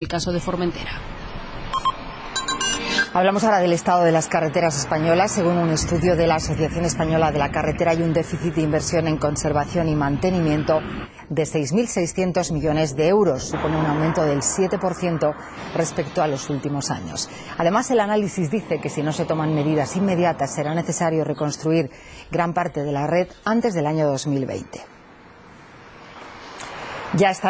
el caso de Formentera. Hablamos ahora del estado de las carreteras españolas. Según un estudio de la Asociación Española de la Carretera, hay un déficit de inversión en conservación y mantenimiento de 6.600 millones de euros. Supone un aumento del 7% respecto a los últimos años. Además, el análisis dice que si no se toman medidas inmediatas será necesario reconstruir gran parte de la red antes del año 2020. Ya está